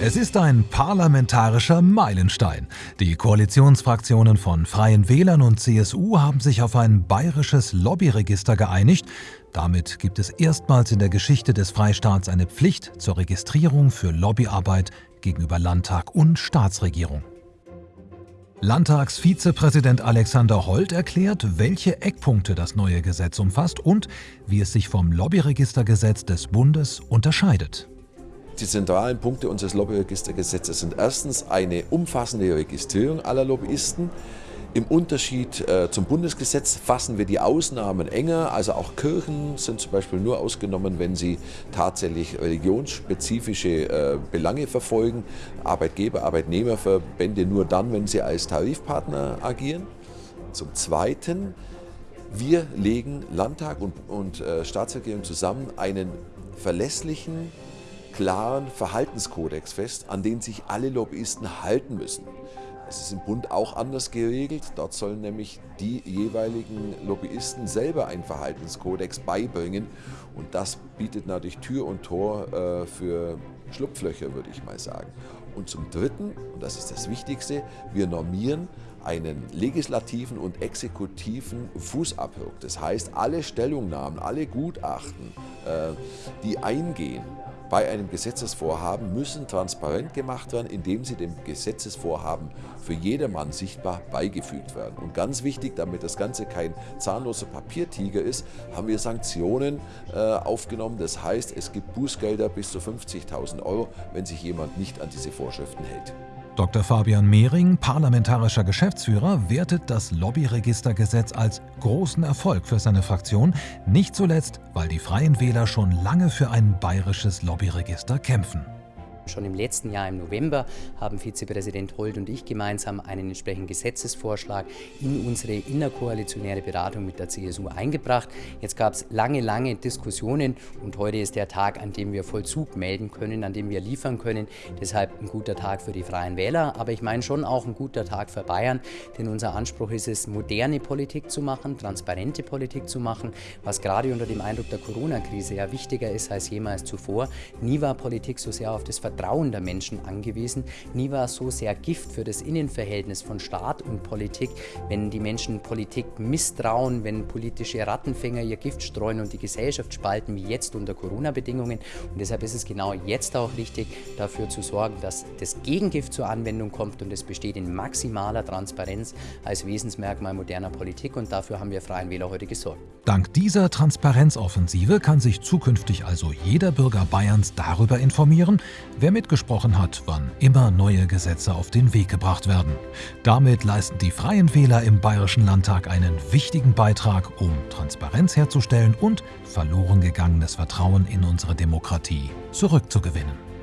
Es ist ein parlamentarischer Meilenstein. Die Koalitionsfraktionen von Freien Wählern und CSU haben sich auf ein bayerisches Lobbyregister geeinigt. Damit gibt es erstmals in der Geschichte des Freistaats eine Pflicht zur Registrierung für Lobbyarbeit gegenüber Landtag und Staatsregierung. Landtagsvizepräsident Alexander Holt erklärt, welche Eckpunkte das neue Gesetz umfasst und wie es sich vom Lobbyregistergesetz des Bundes unterscheidet. Die zentralen Punkte unseres Lobbyregistergesetzes sind erstens eine umfassende Registrierung aller Lobbyisten. Im Unterschied äh, zum Bundesgesetz fassen wir die Ausnahmen enger, also auch Kirchen sind zum Beispiel nur ausgenommen, wenn sie tatsächlich religionsspezifische äh, Belange verfolgen, Arbeitgeber, Arbeitnehmerverbände nur dann, wenn sie als Tarifpartner agieren. Zum Zweiten, wir legen Landtag und, und äh, Staatsregierung zusammen einen verlässlichen klaren Verhaltenskodex fest, an den sich alle Lobbyisten halten müssen. Es ist im Bund auch anders geregelt. Dort sollen nämlich die jeweiligen Lobbyisten selber einen Verhaltenskodex beibringen. Und das bietet natürlich Tür und Tor äh, für Schlupflöcher, würde ich mal sagen. Und zum Dritten, und das ist das Wichtigste, wir normieren einen legislativen und exekutiven Fußabdruck. Das heißt, alle Stellungnahmen, alle Gutachten, äh, die eingehen, bei einem Gesetzesvorhaben müssen transparent gemacht werden, indem sie dem Gesetzesvorhaben für jedermann sichtbar beigefügt werden. Und ganz wichtig, damit das Ganze kein zahnloser Papiertiger ist, haben wir Sanktionen äh, aufgenommen. Das heißt, es gibt Bußgelder bis zu 50.000 Euro, wenn sich jemand nicht an diese Vorschriften hält. Dr. Fabian Mehring, parlamentarischer Geschäftsführer, wertet das Lobbyregistergesetz als großen Erfolg für seine Fraktion, nicht zuletzt, weil die Freien Wähler schon lange für ein bayerisches Lobbyregister kämpfen. Schon im letzten Jahr im November haben Vizepräsident Holt und ich gemeinsam einen entsprechenden Gesetzesvorschlag in unsere innerkoalitionäre Beratung mit der CSU eingebracht. Jetzt gab es lange, lange Diskussionen und heute ist der Tag, an dem wir Vollzug melden können, an dem wir liefern können. Deshalb ein guter Tag für die Freien Wähler, aber ich meine schon auch ein guter Tag für Bayern, denn unser Anspruch ist es, moderne Politik zu machen, transparente Politik zu machen, was gerade unter dem Eindruck der Corona-Krise ja wichtiger ist als jemals zuvor. Nie war Politik so sehr auf das Vertrauen Vertrauen der Menschen angewiesen. Nie war so sehr Gift für das Innenverhältnis von Staat und Politik, wenn die Menschen Politik misstrauen, wenn politische Rattenfänger ihr Gift streuen und die Gesellschaft spalten, wie jetzt unter Corona-Bedingungen. Und deshalb ist es genau jetzt auch richtig, dafür zu sorgen, dass das Gegengift zur Anwendung kommt und es besteht in maximaler Transparenz als Wesensmerkmal moderner Politik und dafür haben wir Freien Wähler heute gesorgt. Dank dieser Transparenzoffensive kann sich zukünftig also jeder Bürger Bayerns darüber informieren, wer mitgesprochen hat, wann immer neue Gesetze auf den Weg gebracht werden. Damit leisten die Freien Wähler im Bayerischen Landtag einen wichtigen Beitrag, um Transparenz herzustellen und verloren gegangenes Vertrauen in unsere Demokratie zurückzugewinnen.